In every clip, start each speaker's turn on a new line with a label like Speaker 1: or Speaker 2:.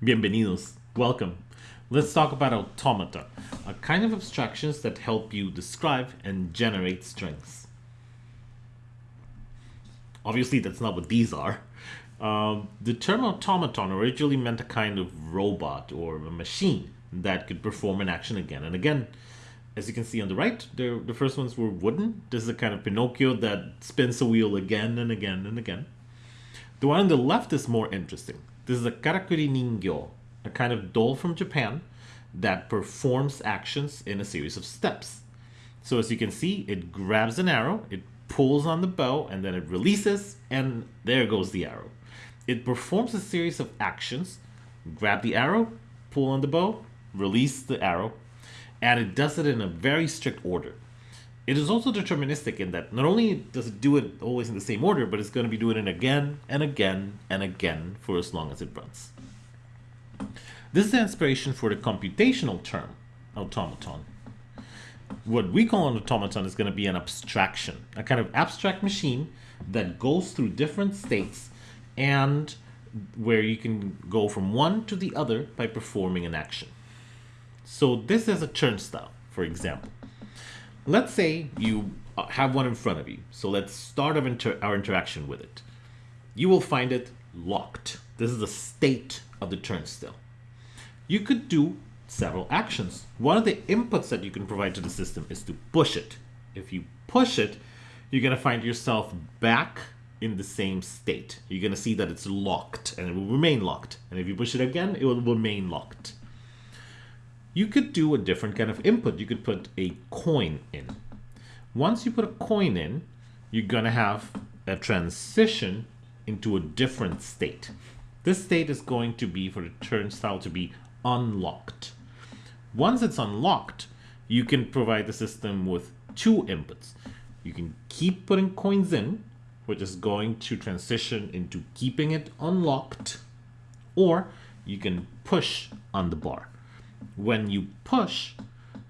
Speaker 1: Bienvenidos. Welcome. Let's talk about automata, a kind of abstractions that help you describe and generate strings. Obviously, that's not what these are. Um, the term automaton originally meant a kind of robot or a machine that could perform an action again and again. As you can see on the right, the first ones were wooden. This is a kind of Pinocchio that spins a wheel again and again and again. The one on the left is more interesting. This is a karakuri ningyo, a kind of doll from Japan that performs actions in a series of steps. So as you can see, it grabs an arrow, it pulls on the bow, and then it releases, and there goes the arrow. It performs a series of actions, grab the arrow, pull on the bow, release the arrow, and it does it in a very strict order. It is also deterministic in that not only does it do it always in the same order, but it's going to be doing it again and again and again for as long as it runs. This is the inspiration for the computational term, automaton. What we call an automaton is going to be an abstraction, a kind of abstract machine that goes through different states and where you can go from one to the other by performing an action. So this is a turnstile, for example. Let's say you uh, have one in front of you. So let's start our, inter our interaction with it. You will find it locked. This is the state of the turnstile. You could do several actions. One of the inputs that you can provide to the system is to push it. If you push it, you're going to find yourself back in the same state. You're going to see that it's locked and it will remain locked. And if you push it again, it will remain locked you could do a different kind of input. You could put a coin in. Once you put a coin in, you're going to have a transition into a different state. This state is going to be for the turnstile to be unlocked. Once it's unlocked, you can provide the system with two inputs. You can keep putting coins in, which is going to transition into keeping it unlocked, or you can push on the bar when you push,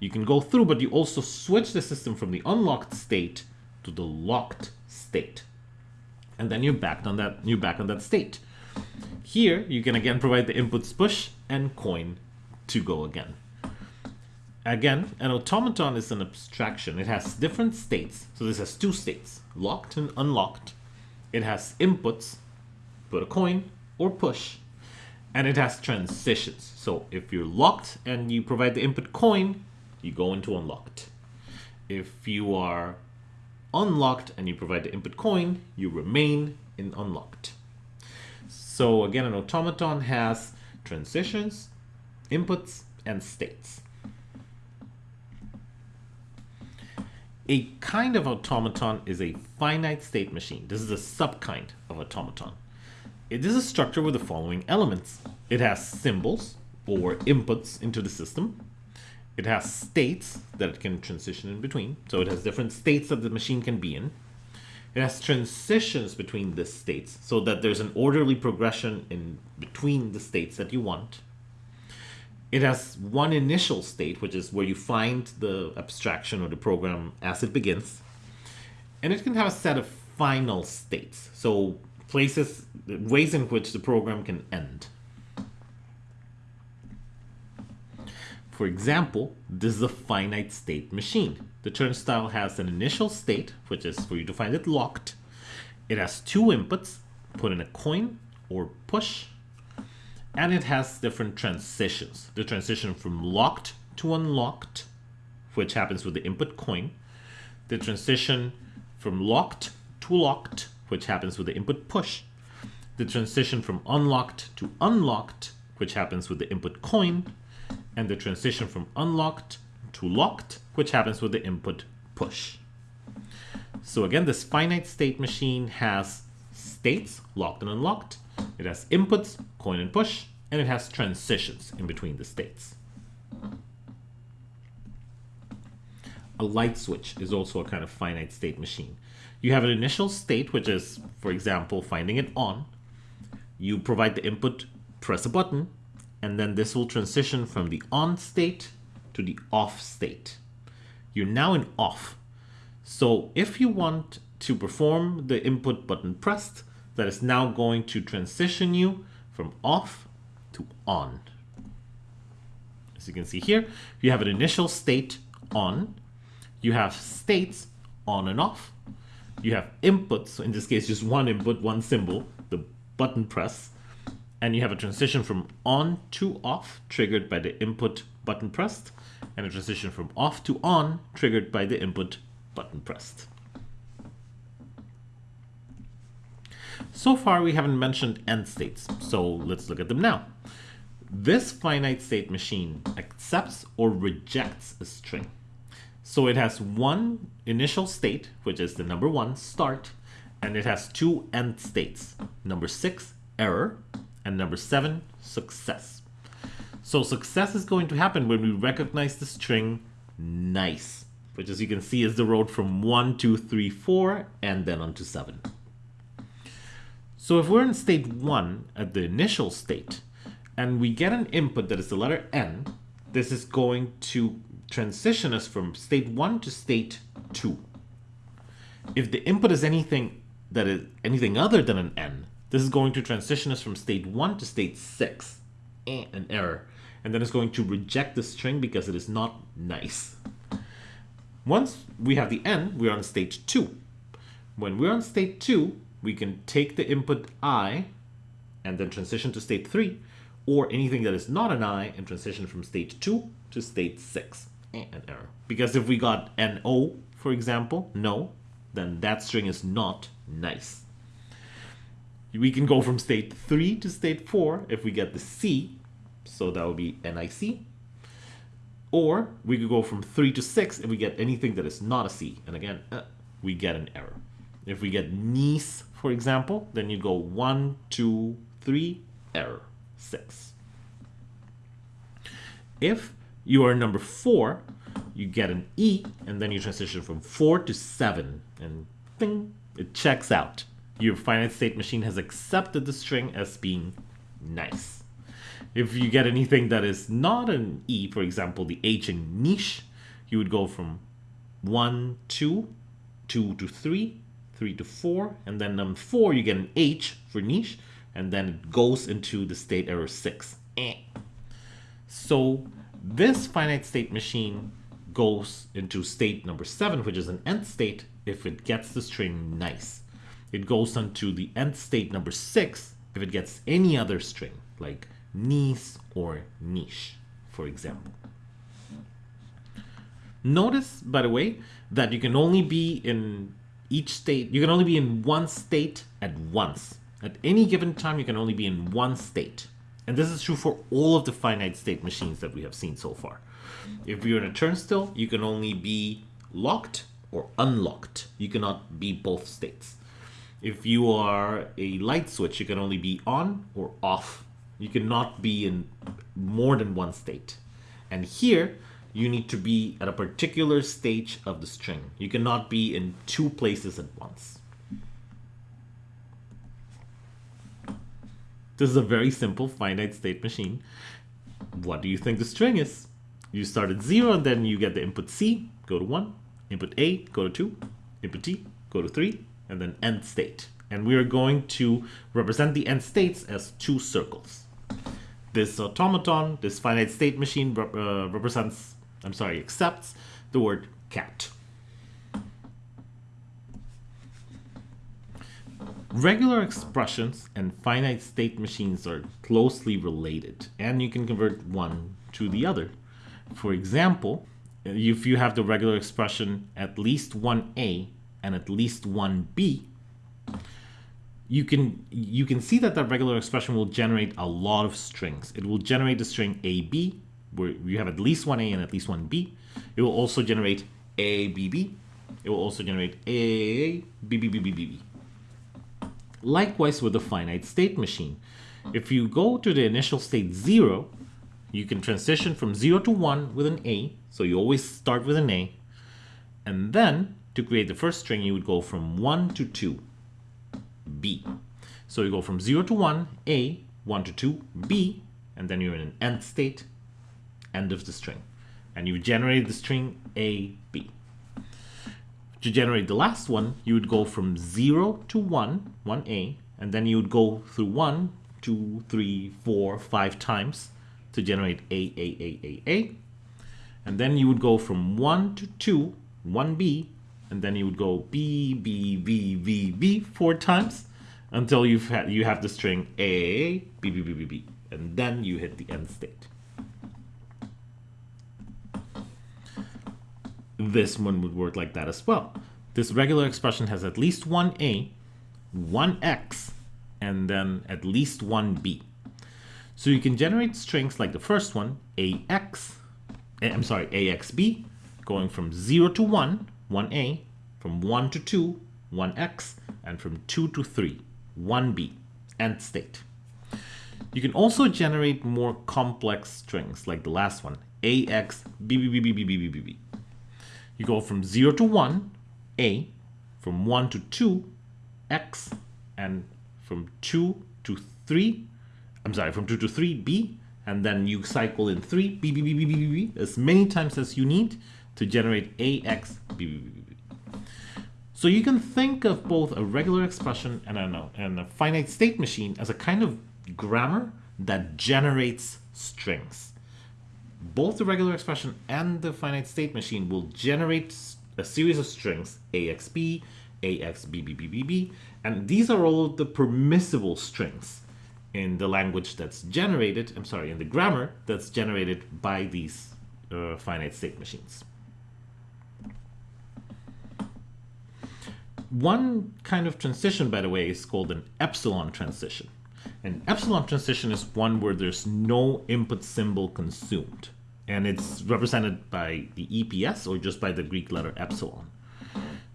Speaker 1: you can go through, but you also switch the system from the unlocked state to the locked state. And then you're back on that you're back on that state. Here, you can again provide the inputs push and coin to go again. Again, an automaton is an abstraction. It has different states. So this has two states, locked and unlocked. It has inputs, put a coin or push, and it has transitions. So if you're locked and you provide the input coin, you go into unlocked. If you are unlocked and you provide the input coin, you remain in unlocked. So again, an automaton has transitions, inputs, and states. A kind of automaton is a finite state machine. This is a subkind of automaton. It is a structure with the following elements. It has symbols or inputs into the system. It has states that it can transition in between. So it has different states that the machine can be in. It has transitions between the states so that there's an orderly progression in between the states that you want. It has one initial state, which is where you find the abstraction or the program as it begins. And it can have a set of final states. So places, ways in which the program can end. For example, this is a finite state machine. The turnstile has an initial state, which is for you to find it locked. It has two inputs, put in a coin or push, and it has different transitions. The transition from locked to unlocked, which happens with the input coin. The transition from locked to locked, which happens with the input push, the transition from unlocked to unlocked, which happens with the input coin, and the transition from unlocked to locked, which happens with the input push. So again, this finite state machine has states, locked and unlocked. It has inputs, coin and push, and it has transitions in between the states. A light switch is also a kind of finite state machine. You have an initial state, which is, for example, finding it on. You provide the input, press a button, and then this will transition from the on state to the off state. You're now in off. So if you want to perform the input button pressed, that is now going to transition you from off to on. As you can see here, you have an initial state on, you have states on and off, you have inputs, so in this case just one input, one symbol, button press, and you have a transition from on to off triggered by the input button pressed, and a transition from off to on triggered by the input button pressed. So far we haven't mentioned end states, so let's look at them now. This finite state machine accepts or rejects a string. So it has one initial state, which is the number one start, and it has two end states, number six error and number seven success. So success is going to happen when we recognize the string nice, which as you can see is the road from one, two, three, four, and then onto seven. So if we're in state one at the initial state, and we get an input that is the letter N, this is going to transition us from state 1 to state 2. If the input is anything that is anything other than an N, this is going to transition us from state 1 to state 6, eh, an error, and then it's going to reject the string because it is not nice. Once we have the N, we're on state 2. When we're on state 2, we can take the input I and then transition to state 3, or anything that is not an i and transition from state 2 to state 6. Eh, an error. Because if we got an O, for example, no, then that string is not nice. We can go from state 3 to state 4 if we get the C, so that would be NIC. Or we could go from 3 to 6 if we get anything that is not a C. And again, uh, we get an error. If we get nice, for example, then you go 1, 2, 3, error. 6. If you are number 4, you get an E, and then you transition from 4 to 7, and ding, it checks out. Your finite state machine has accepted the string as being nice. If you get anything that is not an E, for example, the H in niche, you would go from 1, 2, 2 to 3, 3 to 4, and then on 4 you get an H for niche, and then it goes into the state error 6. Eh. So this finite state machine goes into state number 7, which is an end state, if it gets the string nice. It goes into the end state number 6 if it gets any other string, like nice or niche, for example. Notice, by the way, that you can only be in each state, you can only be in one state at once. At any given time, you can only be in one state. And this is true for all of the finite state machines that we have seen so far. If you're in a turnstile, you can only be locked or unlocked. You cannot be both states. If you are a light switch, you can only be on or off. You cannot be in more than one state. And here, you need to be at a particular stage of the string. You cannot be in two places at once. This is a very simple finite state machine. What do you think the string is? You start at 0 and then you get the input C, go to 1, input A, go to 2, input T, go to 3, and then end state. And we are going to represent the end states as two circles. This automaton, this finite state machine uh, represents, I'm sorry, accepts the word cat. Regular expressions and finite state machines are closely related, and you can convert one to the other. For example, uh, if you have the regular expression at least one A and at least one B, you can you can see that that regular expression will generate a lot of strings. It will generate the string AB, where you have at least one A and at least one B. It will also generate ABB. It will also generate BBBBB. Likewise with the finite state machine. If you go to the initial state 0, you can transition from 0 to 1 with an A, so you always start with an A. And then, to create the first string, you would go from 1 to 2, B. So you go from 0 to 1, A, 1 to 2, B, and then you're in an end state, end of the string. And you generate the string A, B. To generate the last one, you would go from 0 to 1, 1a, and then you would go through 1 two, three, four, five times to generate A, A, A, A, A. And then you would go from 1 to 2, 1B, and then you would go B, B, B, B, B four times until you've had, you have the string A, B, B, B, B, B, and then you hit the end state. This one would work like that as well. This regular expression has at least one A, one X, and then at least one B. So you can generate strings like the first one, AX, eh, I'm sorry, AXB, going from 0 to 1, 1A, from 1 to 2, 1X, and from 2 to 3, 1B, end state. You can also generate more complex strings like the last one, AX, B, B, B, B, B, B, B, B, B. You go from 0 to 1, A, from 1 to 2, X, and from 2 to 3, I'm sorry, from 2 to 3, B, and then you cycle in 3, B, B, B, B, B, B, B, as many times as you need to generate AX, B, B, B, B, B. So you can think of both a regular expression and a, and a finite state machine as a kind of grammar that generates strings both the regular expression and the finite state machine will generate a series of strings AXB, AXBBBBB, and these are all the permissible strings in the language that's generated, I'm sorry, in the grammar that's generated by these uh, finite state machines. One kind of transition, by the way, is called an epsilon transition. An epsilon transition is one where there's no input symbol consumed and it's represented by the EPS or just by the Greek letter epsilon.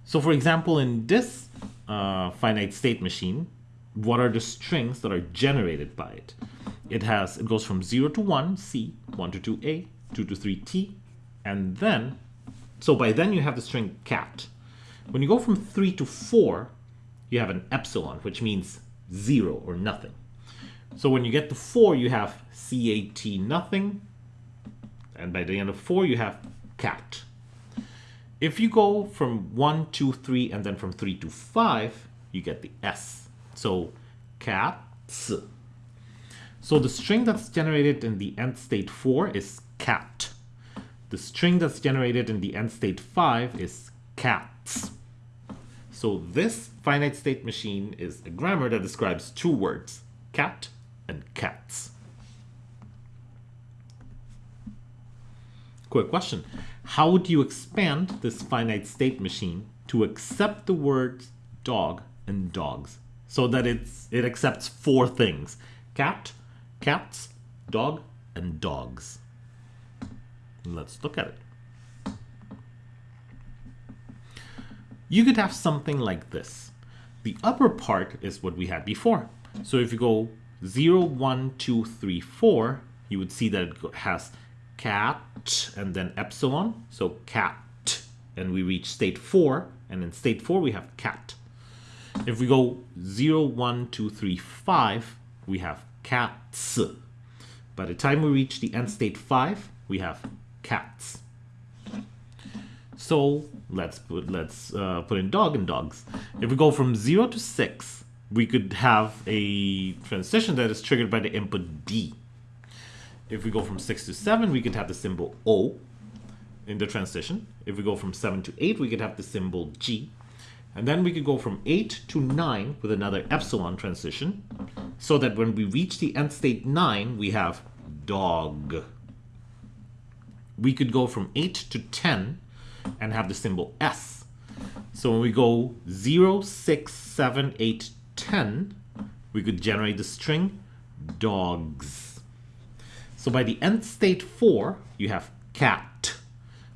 Speaker 1: So for example, in this uh, finite state machine, what are the strings that are generated by it? It has, it goes from 0 to 1, C, 1 to 2, A, 2 to 3, T, and then, so by then you have the string cat. When you go from 3 to 4, you have an epsilon, which means 0 or nothing. So when you get to 4, you have CAT nothing, and by the end of 4 you have cat. If you go from 1, 2, 3, and then from 3 to 5, you get the S. So cats. So the string that's generated in the end state 4 is cat. The string that's generated in the end state 5 is cats. So this finite state machine is a grammar that describes two words, cat and cats. Quick question. How would you expand this finite state machine to accept the words dog and dogs so that it's it accepts four things cat cats dog and dogs. Let's look at it. You could have something like this. The upper part is what we had before. So if you go 0 1 2 3 4 you would see that it has cat and then epsilon. So cat and we reach state 4 and in state 4 we have cat if we go 0, 1, 2, 3, 5, we have cats. By the time we reach the end state 5, we have cats. So let's put let's uh, put in dog and dogs. If we go from 0 to 6, we could have a transition that is triggered by the input D. If we go from 6 to 7, we could have the symbol O in the transition. If we go from 7 to 8, we could have the symbol G. And then we could go from 8 to 9 with another epsilon transition, so that when we reach the end state 9, we have dog. We could go from 8 to 10 and have the symbol S. So when we go 0, 6, 7, 8, 10, we could generate the string dogs. So by the end state 4, you have cat.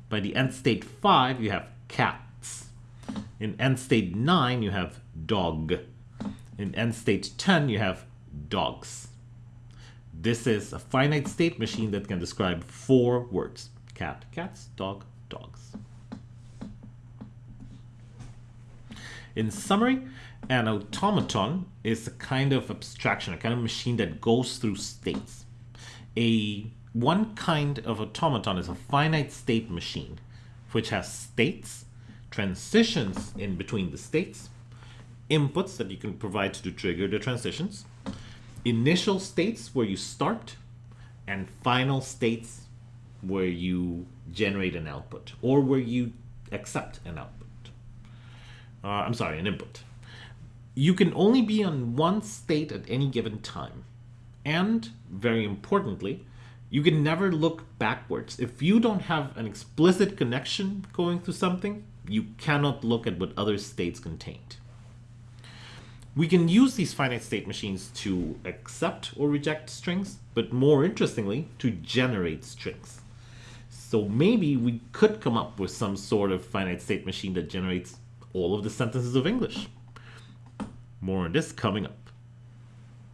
Speaker 1: By the end state 5, you have cat. In end state 9, you have dog. In end state 10, you have dogs. This is a finite state machine that can describe four words. Cat, cats, dog, dogs. In summary, an automaton is a kind of abstraction, a kind of machine that goes through states. A one kind of automaton is a finite state machine, which has states transitions in between the states, inputs that you can provide to trigger the transitions, initial states where you start and final states where you generate an output or where you accept an output. Uh, I'm sorry, an input. You can only be on one state at any given time. And, very importantly, you can never look backwards. If you don't have an explicit connection going through something, you cannot look at what other states contained. We can use these finite state machines to accept or reject strings, but more interestingly, to generate strings. So maybe we could come up with some sort of finite state machine that generates all of the sentences of English. More on this coming up.